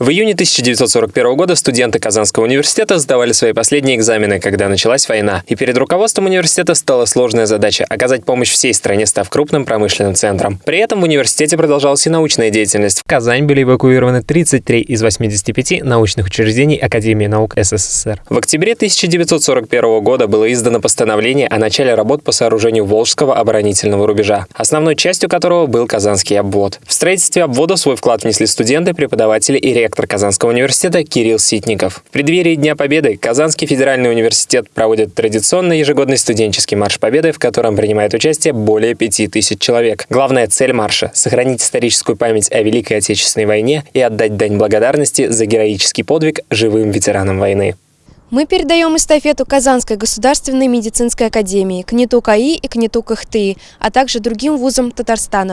В июне 1941 года студенты Казанского университета сдавали свои последние экзамены, когда началась война. И перед руководством университета стала сложная задача – оказать помощь всей стране, став крупным промышленным центром. При этом в университете продолжалась и научная деятельность. В Казань были эвакуированы 33 из 85 научных учреждений Академии наук СССР. В октябре 1941 года было издано постановление о начале работ по сооружению Волжского оборонительного рубежа, основной частью которого был Казанский обвод. В строительстве обвода свой вклад внесли студенты, преподаватели и ректор Казанского университета Кирилл Ситников. В преддверии Дня Победы Казанский федеральный университет проводит традиционный ежегодный студенческий марш Победы, в котором принимает участие более 5000 человек. Главная цель марша – сохранить историческую память о Великой Отечественной войне и отдать дань благодарности за героический подвиг живым ветеранам войны. Мы передаем эстафету Казанской государственной медицинской академии, КНИТУ КАИ и КНИТУ КХТИ, а также другим вузам Татарстана.